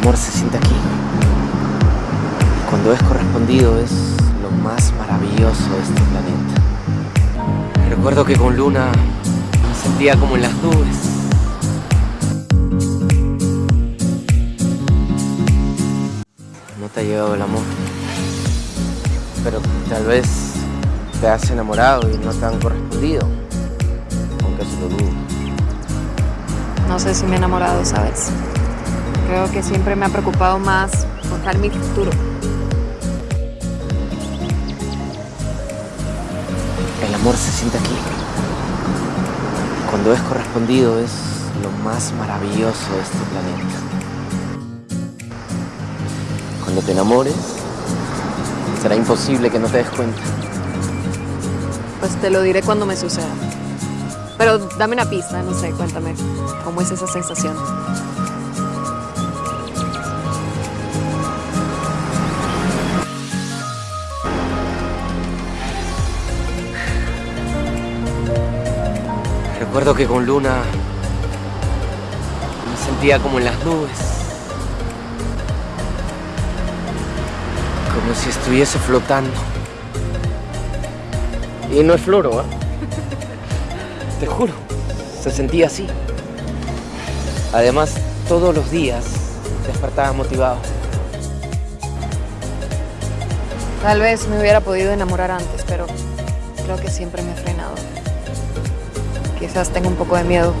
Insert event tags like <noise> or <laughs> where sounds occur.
amor se siente aquí. Cuando es correspondido es lo más maravilloso de este planeta. Recuerdo que con Luna me sentía como en las nubes. No te ha llegado el amor. Pero tal vez te has enamorado y no te han correspondido. Aunque eso lo dudo. No sé si me he enamorado, ¿sabes? Creo que siempre me ha preocupado más forjar mi futuro. El amor se siente aquí. Cuando es correspondido es lo más maravilloso de este planeta. Cuando te enamores, será imposible que no te des cuenta. Pues te lo diré cuando me suceda. Pero dame una pista, no sé, cuéntame. ¿Cómo es esa sensación? Recuerdo que con Luna me sentía como en las nubes. Como si estuviese flotando. Y no es floro, ¿eh? <laughs> Te juro, se sentía así. Además, todos los días despertaba motivado. Tal vez me hubiera podido enamorar antes, pero creo que siempre me he frenado. Quizás tengo un poco de miedo